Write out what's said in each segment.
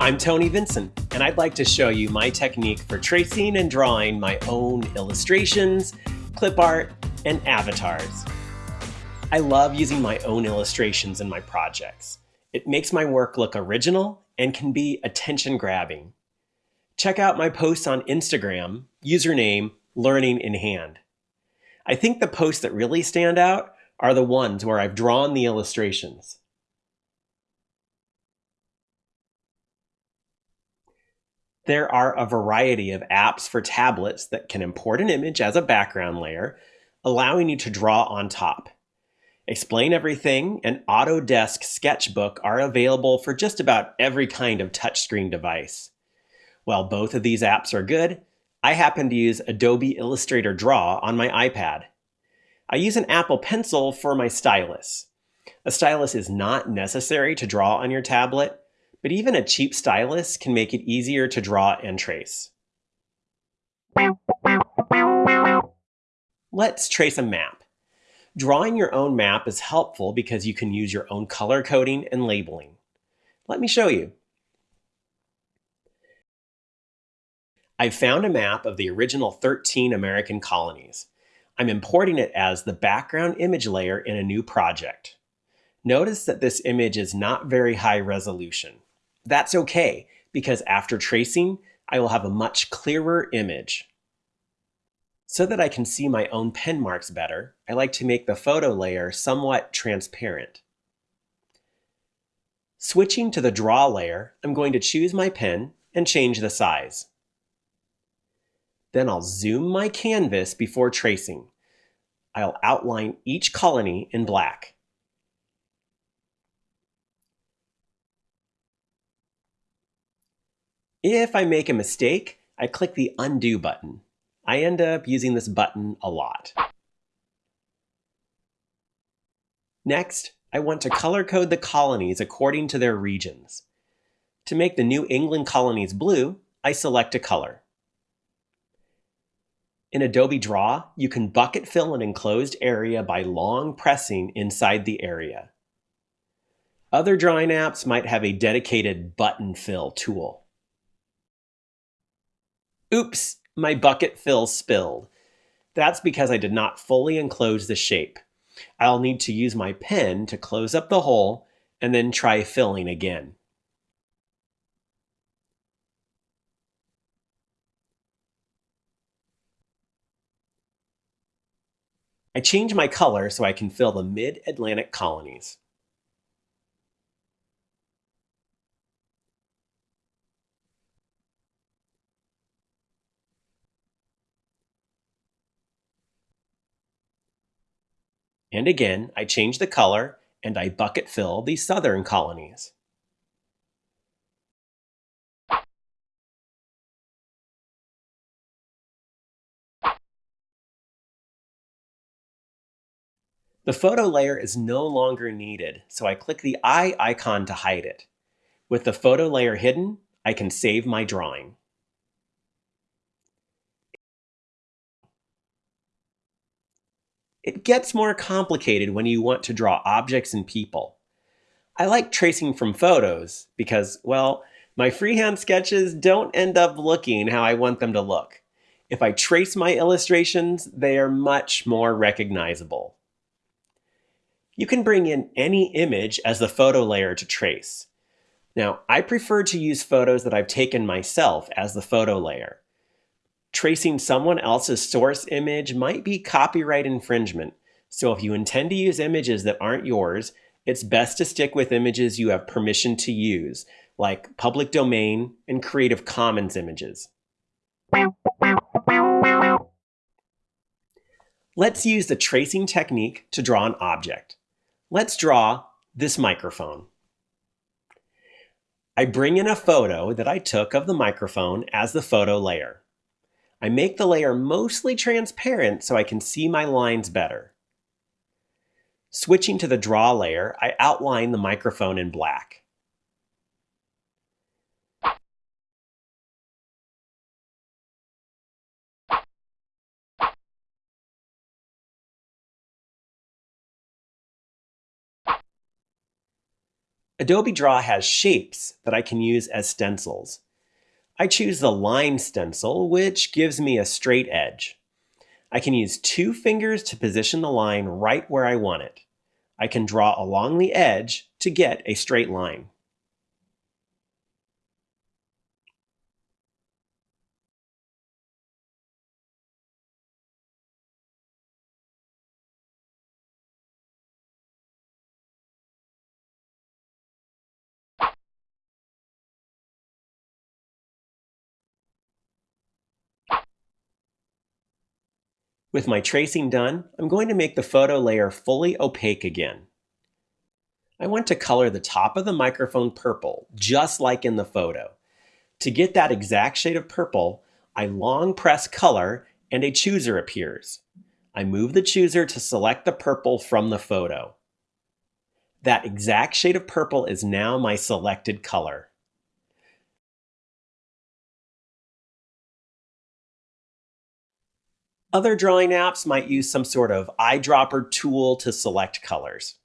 I'm Tony Vincent, and I'd like to show you my technique for tracing and drawing my own illustrations, clip art, and avatars. I love using my own illustrations in my projects. It makes my work look original and can be attention grabbing. Check out my posts on Instagram, username Learning in Hand. I think the posts that really stand out are the ones where I've drawn the illustrations. There are a variety of apps for tablets that can import an image as a background layer, allowing you to draw on top. Explain Everything and Autodesk Sketchbook are available for just about every kind of touchscreen device. While both of these apps are good, I happen to use Adobe Illustrator Draw on my iPad. I use an Apple Pencil for my stylus. A stylus is not necessary to draw on your tablet, but even a cheap stylus can make it easier to draw and trace. Let's trace a map. Drawing your own map is helpful because you can use your own color coding and labeling. Let me show you. I've found a map of the original 13 American colonies. I'm importing it as the background image layer in a new project. Notice that this image is not very high resolution. That's okay, because after tracing, I will have a much clearer image. So that I can see my own pen marks better, I like to make the photo layer somewhat transparent. Switching to the draw layer, I'm going to choose my pen and change the size. Then I'll zoom my canvas before tracing. I'll outline each colony in black. If I make a mistake, I click the undo button. I end up using this button a lot. Next, I want to color code the colonies according to their regions. To make the New England colonies blue, I select a color. In Adobe Draw, you can bucket fill an enclosed area by long pressing inside the area. Other drawing apps might have a dedicated button fill tool. Oops, my bucket fill spilled. That's because I did not fully enclose the shape. I'll need to use my pen to close up the hole and then try filling again. I change my color so I can fill the mid-Atlantic colonies. And again, I change the color and I bucket fill the southern colonies. The photo layer is no longer needed, so I click the eye icon to hide it. With the photo layer hidden, I can save my drawing. It gets more complicated when you want to draw objects and people. I like tracing from photos because, well, my freehand sketches don't end up looking how I want them to look. If I trace my illustrations, they are much more recognizable. You can bring in any image as the photo layer to trace. Now, I prefer to use photos that I've taken myself as the photo layer tracing someone else's source image might be copyright infringement. So if you intend to use images that aren't yours, it's best to stick with images you have permission to use, like public domain and Creative Commons images. Let's use the tracing technique to draw an object. Let's draw this microphone. I bring in a photo that I took of the microphone as the photo layer. I make the layer mostly transparent so I can see my lines better. Switching to the draw layer, I outline the microphone in black. Adobe Draw has shapes that I can use as stencils. I choose the line stencil, which gives me a straight edge. I can use two fingers to position the line right where I want it. I can draw along the edge to get a straight line. With my tracing done, I'm going to make the photo layer fully opaque again. I want to color the top of the microphone purple, just like in the photo. To get that exact shade of purple, I long press color and a chooser appears. I move the chooser to select the purple from the photo. That exact shade of purple is now my selected color. Other drawing apps might use some sort of eyedropper tool to select colors.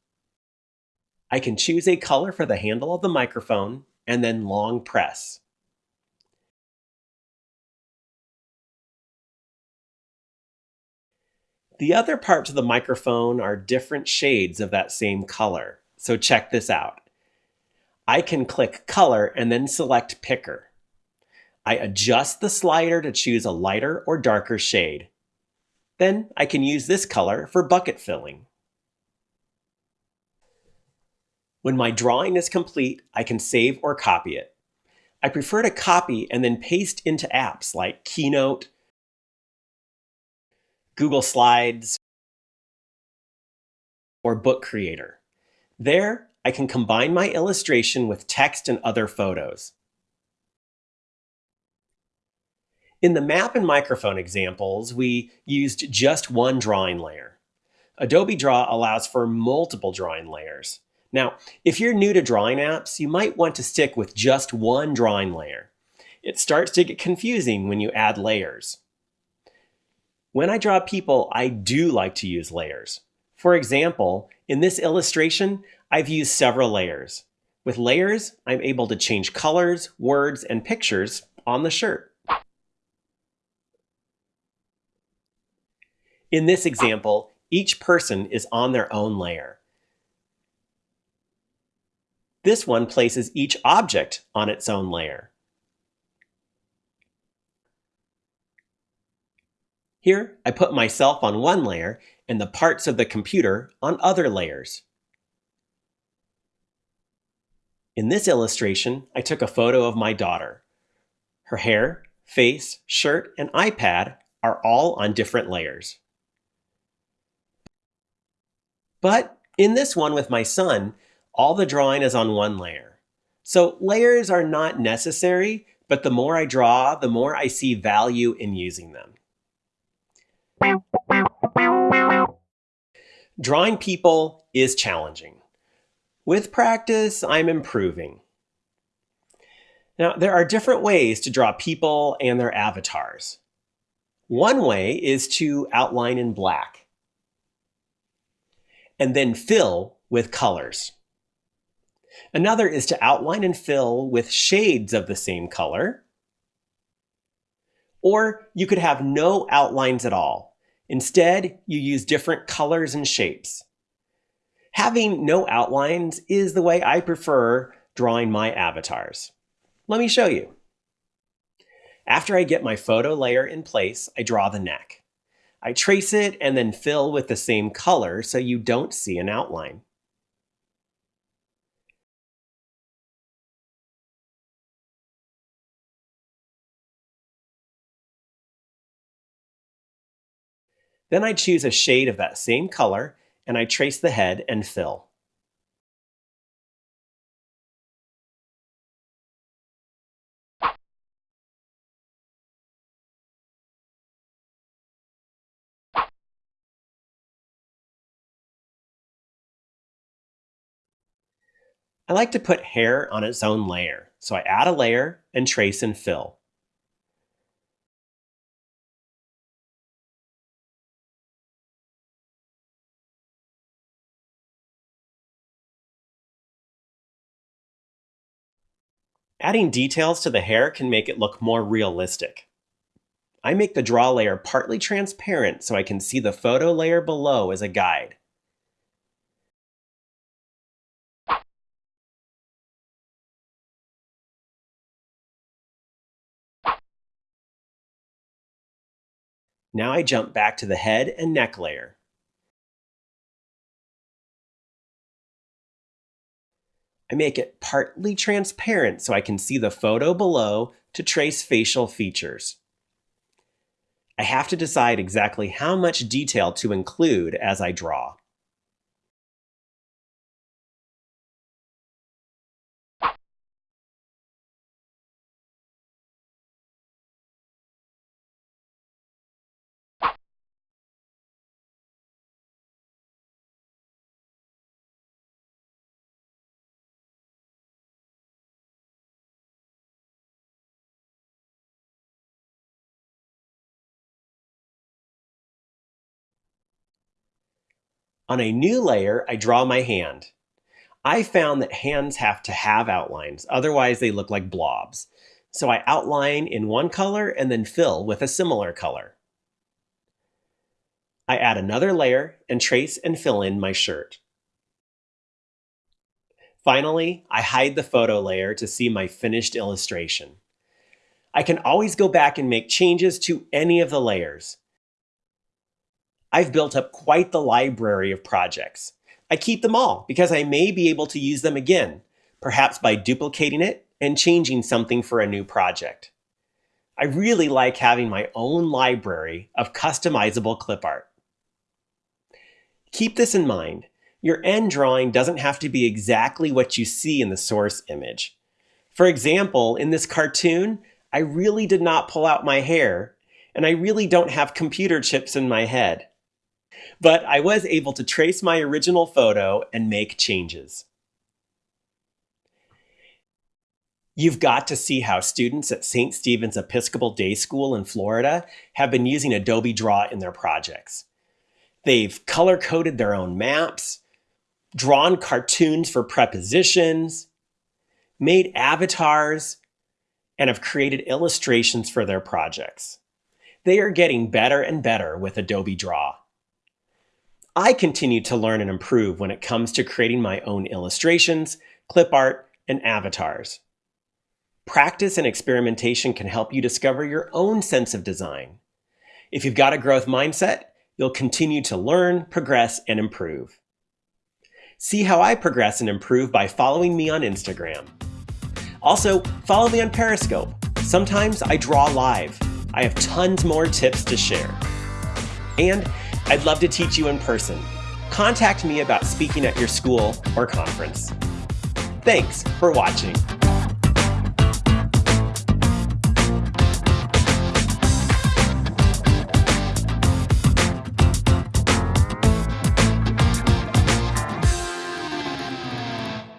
I can choose a color for the handle of the microphone and then long press. The other parts of the microphone are different shades of that same color, so check this out. I can click Color and then select Picker. I adjust the slider to choose a lighter or darker shade. Then I can use this color for bucket filling. When my drawing is complete, I can save or copy it. I prefer to copy and then paste into apps like Keynote, Google Slides, or Book Creator. There, I can combine my illustration with text and other photos. In the map and microphone examples, we used just one drawing layer. Adobe Draw allows for multiple drawing layers. Now, if you're new to drawing apps, you might want to stick with just one drawing layer. It starts to get confusing when you add layers. When I draw people, I do like to use layers. For example, in this illustration, I've used several layers. With layers, I'm able to change colors, words, and pictures on the shirt. In this example, each person is on their own layer. This one places each object on its own layer. Here, I put myself on one layer and the parts of the computer on other layers. In this illustration, I took a photo of my daughter. Her hair, face, shirt, and iPad are all on different layers. But in this one with my son, all the drawing is on one layer. So layers are not necessary, but the more I draw, the more I see value in using them. Drawing people is challenging. With practice, I'm improving. Now, there are different ways to draw people and their avatars. One way is to outline in black and then fill with colors. Another is to outline and fill with shades of the same color. Or you could have no outlines at all. Instead, you use different colors and shapes. Having no outlines is the way I prefer drawing my avatars. Let me show you. After I get my photo layer in place, I draw the neck. I trace it and then fill with the same color so you don't see an outline. Then I choose a shade of that same color and I trace the head and fill. I like to put hair on its own layer, so I add a layer and trace and fill. Adding details to the hair can make it look more realistic. I make the draw layer partly transparent so I can see the photo layer below as a guide. Now I jump back to the head and neck layer. I make it partly transparent so I can see the photo below to trace facial features. I have to decide exactly how much detail to include as I draw. On a new layer, I draw my hand. I found that hands have to have outlines, otherwise they look like blobs. So I outline in one color and then fill with a similar color. I add another layer and trace and fill in my shirt. Finally, I hide the photo layer to see my finished illustration. I can always go back and make changes to any of the layers. I've built up quite the library of projects. I keep them all because I may be able to use them again, perhaps by duplicating it and changing something for a new project. I really like having my own library of customizable clip art. Keep this in mind. Your end drawing doesn't have to be exactly what you see in the source image. For example, in this cartoon, I really did not pull out my hair, and I really don't have computer chips in my head but I was able to trace my original photo and make changes. You've got to see how students at St. Stephen's Episcopal Day School in Florida have been using Adobe Draw in their projects. They've color-coded their own maps, drawn cartoons for prepositions, made avatars, and have created illustrations for their projects. They are getting better and better with Adobe Draw. I continue to learn and improve when it comes to creating my own illustrations, clip art, and avatars. Practice and experimentation can help you discover your own sense of design. If you've got a growth mindset, you'll continue to learn, progress, and improve. See how I progress and improve by following me on Instagram. Also, follow me on Periscope. Sometimes I draw live. I have tons more tips to share. And I'd love to teach you in person. Contact me about speaking at your school or conference. Thanks for watching.